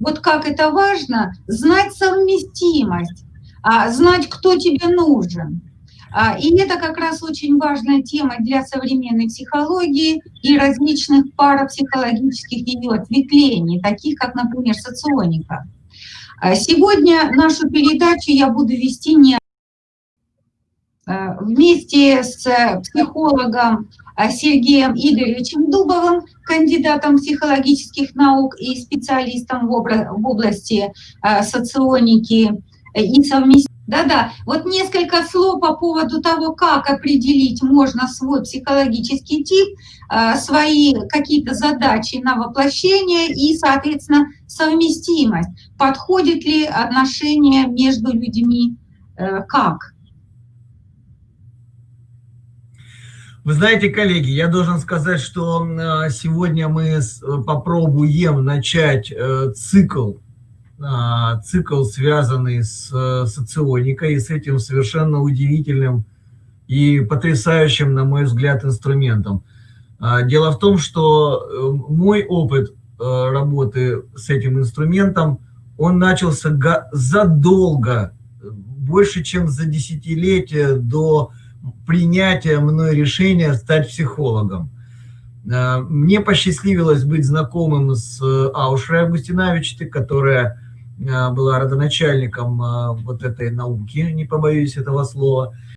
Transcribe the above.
вот как это важно, знать совместимость, а, знать, кто тебе нужен. А, и это как раз очень важная тема для современной психологии и различных парапсихологических ее ответвлений, таких как, например, соционика. А, сегодня нашу передачу я буду вести не вместе с психологом Сергеем Игоревичем Дубовым, кандидатом психологических наук и специалистом в области соционики и совместимости да-да, вот несколько слов по поводу того, как определить можно свой психологический тип, э, свои какие-то задачи на воплощение и, соответственно, совместимость. Подходит ли отношение между людьми э, как? Вы знаете, коллеги, я должен сказать, что э, сегодня мы попробуем начать цикл а, цикл, связанный с э, соционикой, и с этим совершенно удивительным и потрясающим, на мой взгляд, инструментом. Дело в том, что э, мой опыт э, работы с этим инструментом, он начался задолго, больше, чем за десятилетие до принятия мной решения стать психологом. А, мне посчастливилось быть знакомым с Аушрой Августиновичем, которая Э, была родоначальником э, вот этой науки, не побоюсь этого слова.